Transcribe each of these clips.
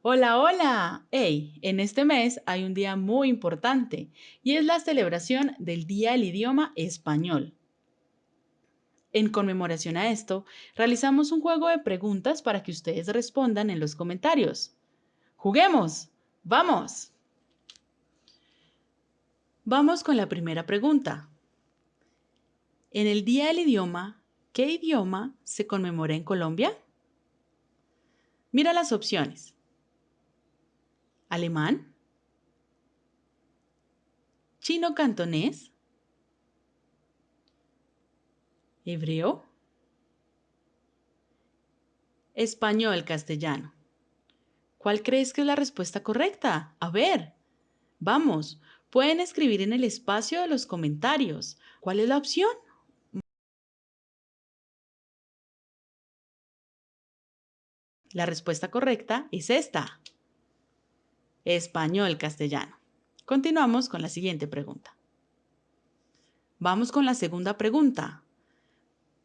Hola, hola. Hey, en este mes hay un día muy importante y es la celebración del Día del Idioma Español. En conmemoración a esto, realizamos un juego de preguntas para que ustedes respondan en los comentarios. ¡Juguemos! ¡Vamos! Vamos con la primera pregunta. En el Día del Idioma, ¿qué idioma se conmemora en Colombia? Mira las opciones. Alemán, chino cantonés, hebreo, español castellano. ¿Cuál crees que es la respuesta correcta? A ver, vamos, pueden escribir en el espacio de los comentarios. ¿Cuál es la opción? La respuesta correcta es esta. Español castellano. Continuamos con la siguiente pregunta. Vamos con la segunda pregunta.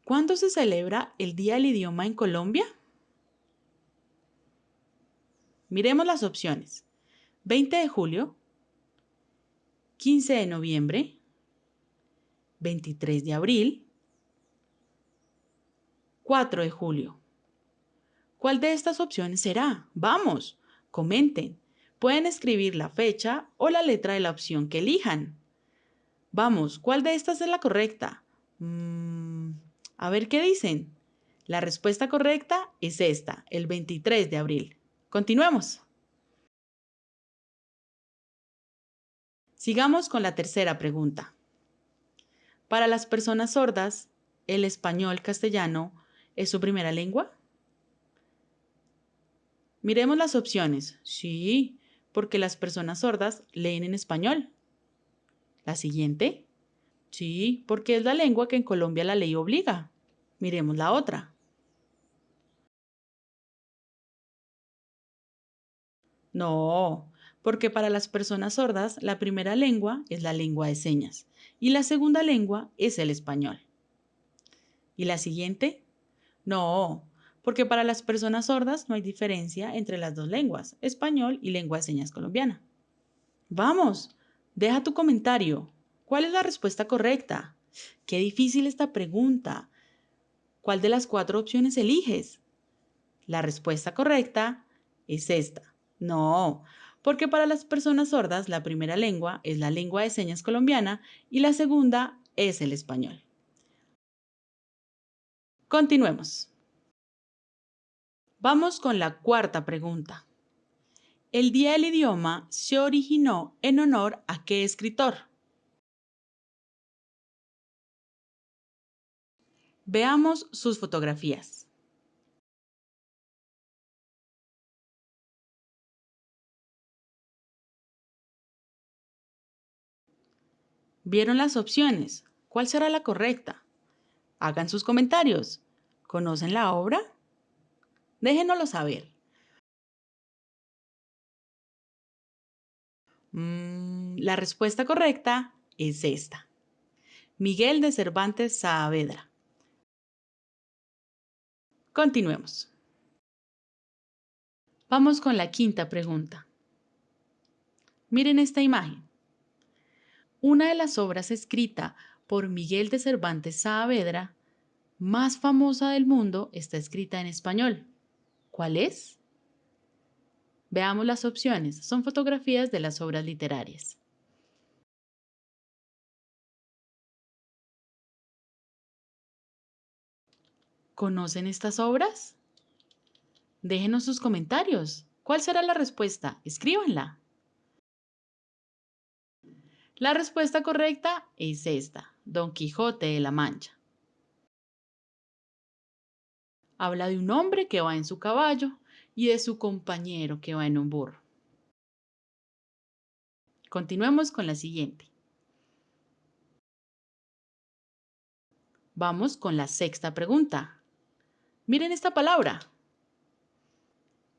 ¿Cuándo se celebra el Día del Idioma en Colombia? Miremos las opciones. 20 de julio, 15 de noviembre, 23 de abril, 4 de julio. ¿Cuál de estas opciones será? Vamos, comenten. Pueden escribir la fecha o la letra de la opción que elijan. Vamos, ¿cuál de estas es la correcta? Mm, a ver qué dicen. La respuesta correcta es esta, el 23 de abril. Continuemos. Sigamos con la tercera pregunta. Para las personas sordas, ¿el español castellano es su primera lengua? Miremos las opciones. Sí, porque las personas sordas leen en español. La siguiente. Sí, porque es la lengua que en Colombia la ley obliga. Miremos la otra. No, porque para las personas sordas la primera lengua es la lengua de señas y la segunda lengua es el español. ¿Y la siguiente? No, porque para las personas sordas no hay diferencia entre las dos lenguas, español y lengua de señas colombiana. Vamos, deja tu comentario. ¿Cuál es la respuesta correcta? Qué difícil esta pregunta. ¿Cuál de las cuatro opciones eliges? La respuesta correcta es esta. No, porque para las personas sordas la primera lengua es la lengua de señas colombiana y la segunda es el español. Continuemos. Vamos con la cuarta pregunta. El Día del Idioma se originó en honor a qué escritor? Veamos sus fotografías. ¿Vieron las opciones? ¿Cuál será la correcta? Hagan sus comentarios. ¿Conocen la obra? Déjenoslo saber. Mm, la respuesta correcta es esta. Miguel de Cervantes Saavedra. Continuemos. Vamos con la quinta pregunta. Miren esta imagen. Una de las obras escrita por Miguel de Cervantes Saavedra, más famosa del mundo, está escrita en español. ¿Cuál es? Veamos las opciones. Son fotografías de las obras literarias. ¿Conocen estas obras? Déjenos sus comentarios. ¿Cuál será la respuesta? Escríbanla. La respuesta correcta es esta, Don Quijote de la Mancha habla de un hombre que va en su caballo y de su compañero que va en un burro. Continuemos con la siguiente. Vamos con la sexta pregunta. Miren esta palabra.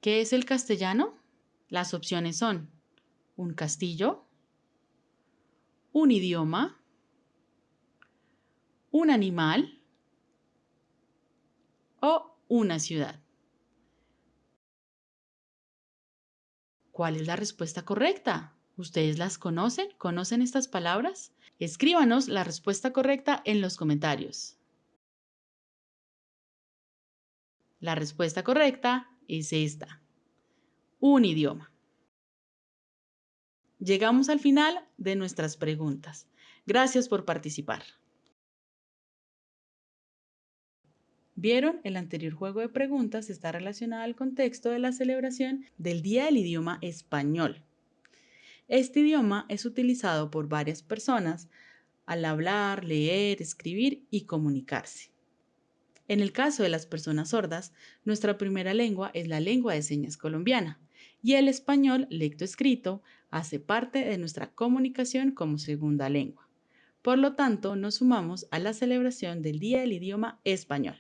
¿Qué es el castellano? Las opciones son un castillo, un idioma, un animal o una ciudad. ¿Cuál es la respuesta correcta? ¿Ustedes las conocen? ¿Conocen estas palabras? Escríbanos la respuesta correcta en los comentarios. La respuesta correcta es esta. Un idioma. Llegamos al final de nuestras preguntas. Gracias por participar. Vieron, el anterior juego de preguntas está relacionado al contexto de la celebración del Día del Idioma Español. Este idioma es utilizado por varias personas al hablar, leer, escribir y comunicarse. En el caso de las personas sordas, nuestra primera lengua es la lengua de señas colombiana y el español lecto-escrito hace parte de nuestra comunicación como segunda lengua. Por lo tanto, nos sumamos a la celebración del Día del Idioma Español.